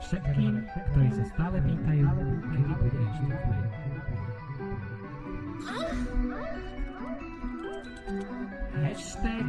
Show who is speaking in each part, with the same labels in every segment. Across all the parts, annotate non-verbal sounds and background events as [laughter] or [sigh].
Speaker 1: všetkým, ktorí sa stále pýtajú, kedy bude ešte kmeň. Hashtag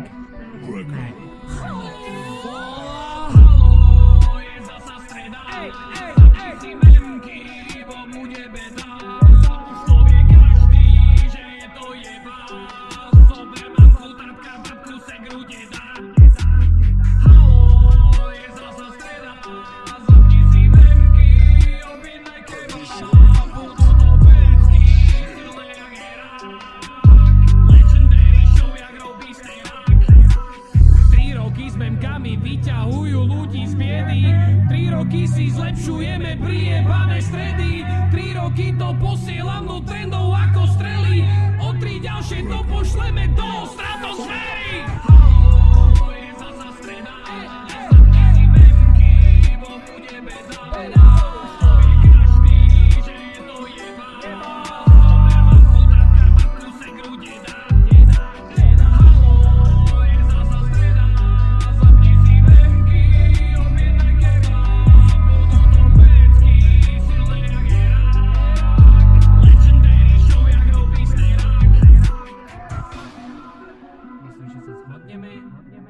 Speaker 2: roky si zlepšujeme priebané stredy. Tri roky to posielam do trendov ako strely. O tri ďalšie to pošleme do stratosféry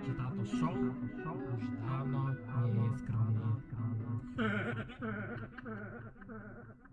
Speaker 2: że tato show
Speaker 1: już dawno nie jest. [laughs]